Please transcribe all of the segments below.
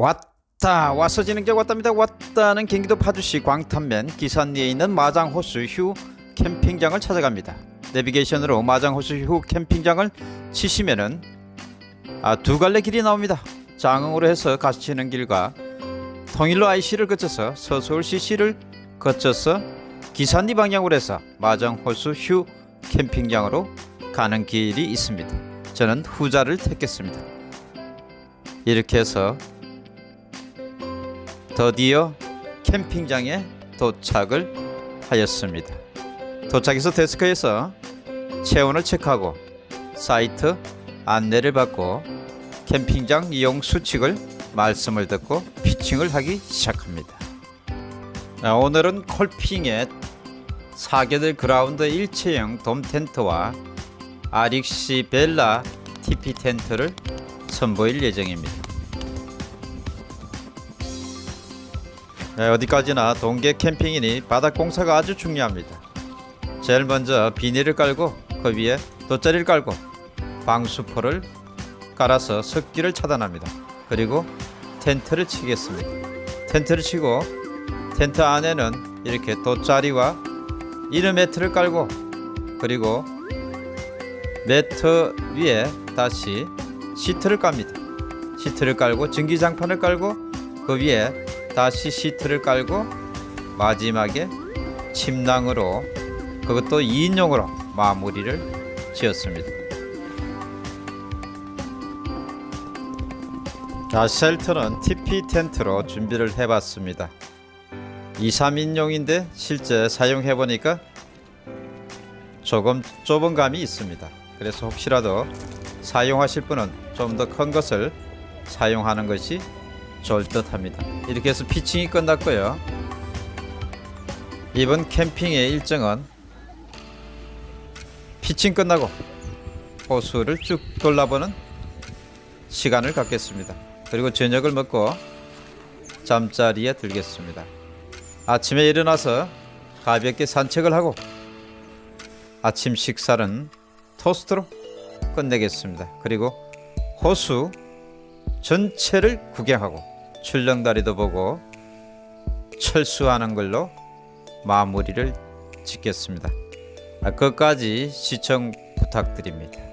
왔다. 와서 지는 게 왔답니다. 왔다는 경기도 파주시 광탄면 기산리에 있는 마장호수 휴 캠핑장을 찾아갑니다. 내비게이션으로 마장호수 휴 캠핑장을 치시면은 아, 두 갈래 길이 나옵니다. 장흥으로 해서 가시는 길과 통일로 IC를 거쳐서 서서울 CC를 거쳐서 기산리 방향으로 해서 마장호수 휴 캠핑장으로 가는 길이 있습니다. 저는 후자를 택했습니다. 이렇게 해서 드디어 캠핑장에 도착을 하였습니다. 도착해서 데스크에서 체온을 체크하고 사이트 안내를 받고 캠핑장 이용 수칙을 말씀을 듣고 피칭을 하기 시작합니다. 아, 오늘은 콜핑의 사계들 그라운드 일체형 돔 텐트와 아릭시 벨라 TP 텐트를 선보일 예정입니다. 네, 어디까지나 동계 캠핑이니 바닥 공사가 아주 중요합니다. 제일 먼저 비닐을 깔고 그 위에 돗자리를 깔고 방수포를 깔아서 습기를 차단합니다. 그리고 텐트를 치겠습니다. 텐트를 치고 텐트 안에는 이렇게 돗자리와 inner 매트를 깔고 그리고 매트 위에 다시 시트를 깝니다. 시트를 깔고 전기장판을 깔고 그 위에 다시 시트를 깔고 마지막에 침낭으로 그것도 2인용으로 마무리를 지었습니다. 자, 쉘터는 TP 텐트로 준비를 해봤습니다. 2, 3인용인데 실제 사용해보니까 조금 좁은 감이 있습니다. 그래서 혹시라도 사용하실 분은 좀 더 큰 것을 사용하는 것이 좋을 듯 합니다. 이렇게 해서 피칭이 끝났고요. 이번 캠핑의 일정은 피칭 끝나고 호수를 쭉 돌아보는 시간을 갖겠습니다. 그리고 저녁을 먹고 잠자리에 들겠습니다. 아침에 일어나서 가볍게 산책을 하고 아침 식사는 토스트로 끝내겠습니다. 그리고 호수 전체를 구경하고 출렁다리도 보고 철수하는 걸로 마무리를 짓겠습니다. 아, 끝까지 시청 부탁드립니다.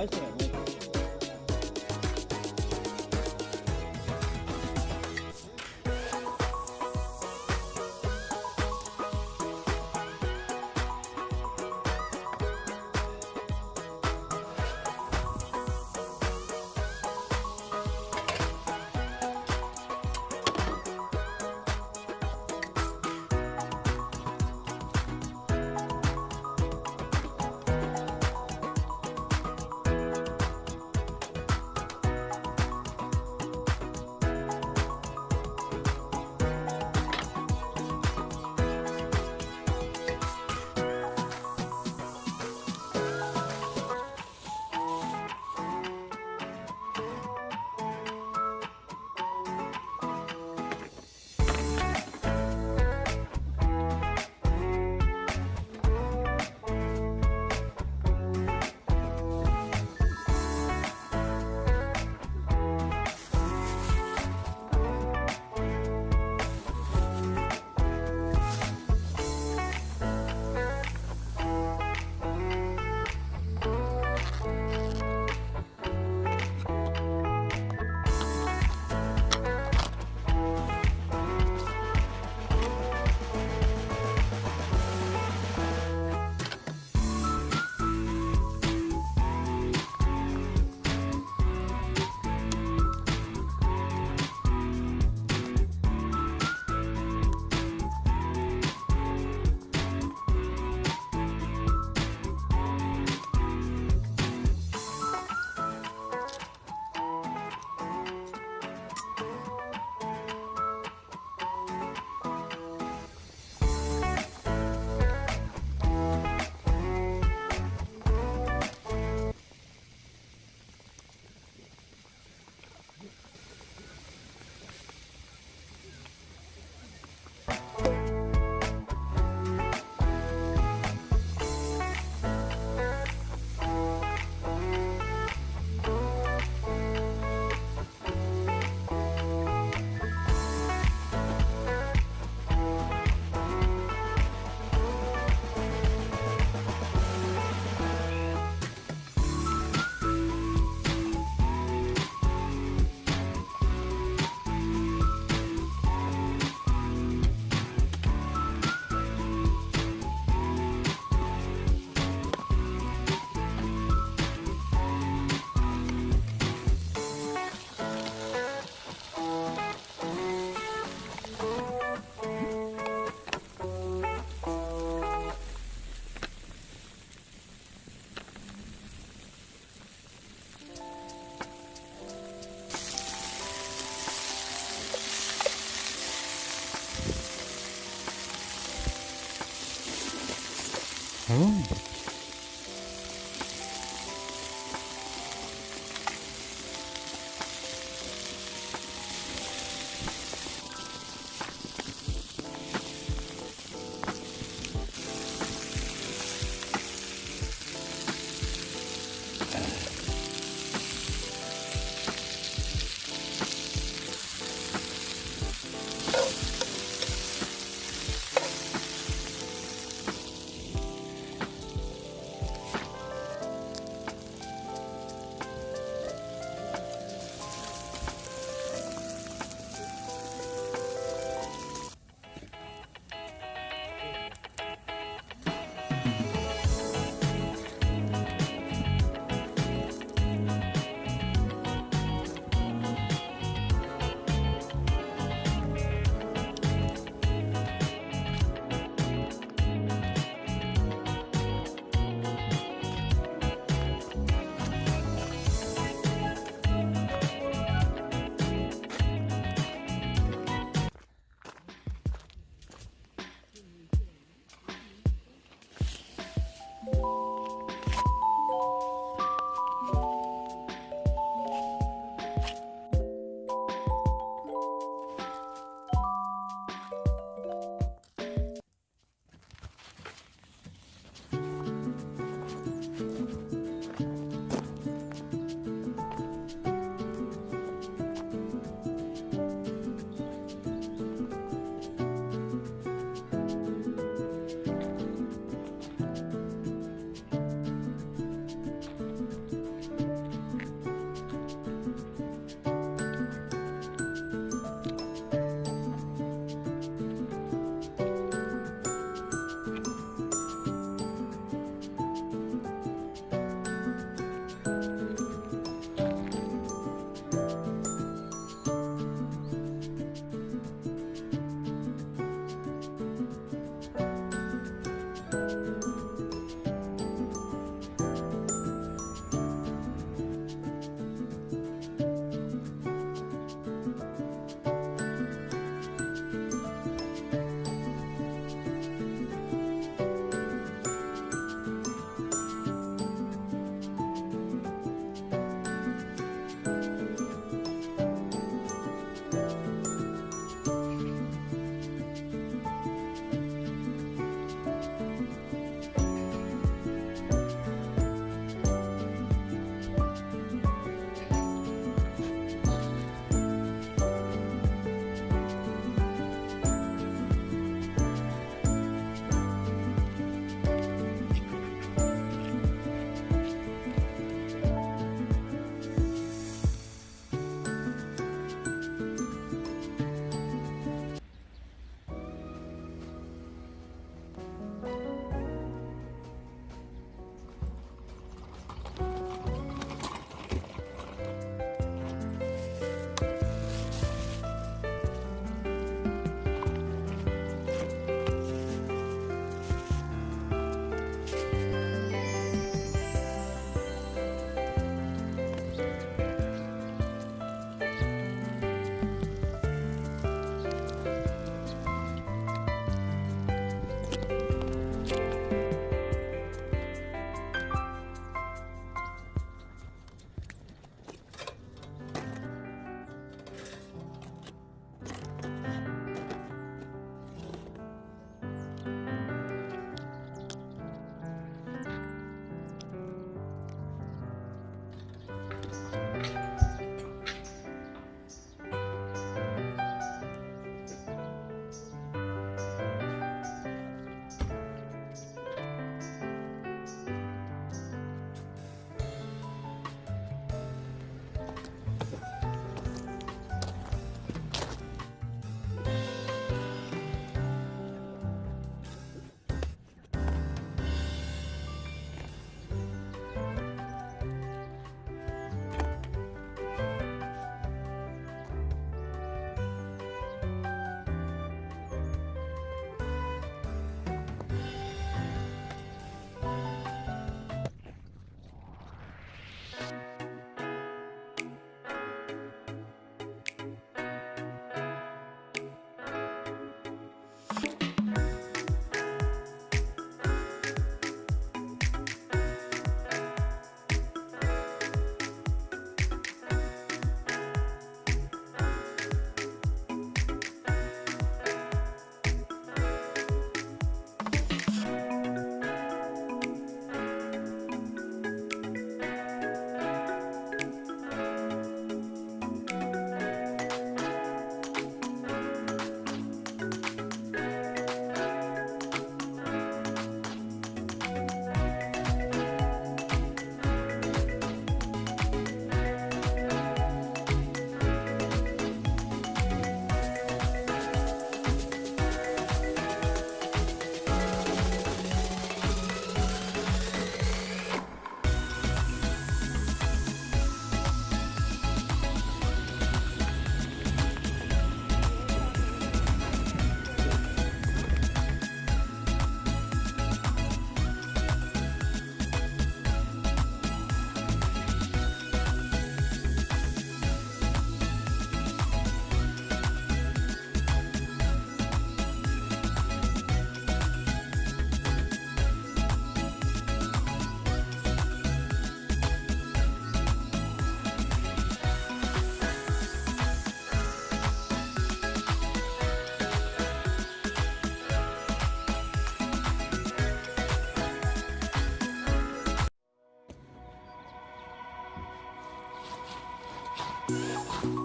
네, 맛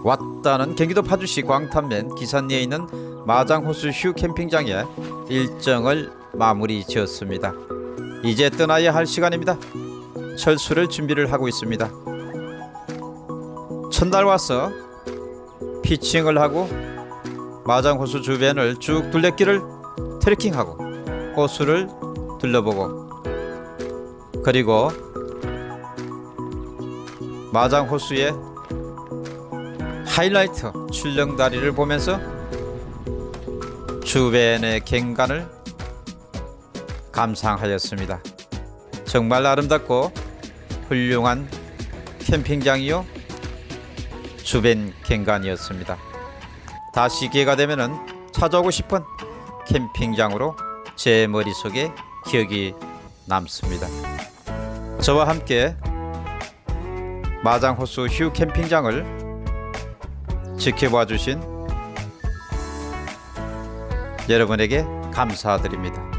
왔다는 경기도 파주시 광탄면 기산리에 있는 마장호수 휴 캠핑장에 일정을 마무리 지었습니다. 이제 떠나야 할 시간입니다. 철수를 준비를 하고 있습니다. 첫날 와서 피칭을 하고 마장호수 주변을 쭉 둘레길을 트레킹하고 호수를 둘러보고 그리고 마장호수의 하이라이트 출렁다리를 보면서 주변의 경관을 감상하였습니다. 정말 아름답고 훌륭한 캠핑장이요 주변 경관이었습니다. 다시 기회가 되면은 찾아오고 싶은 캠핑장으로 제 머릿속에 기억이 남습니다. 저와 함께 마장호수 휴 캠핑장을 지켜봐 주신 여러분에게 감사드립니다.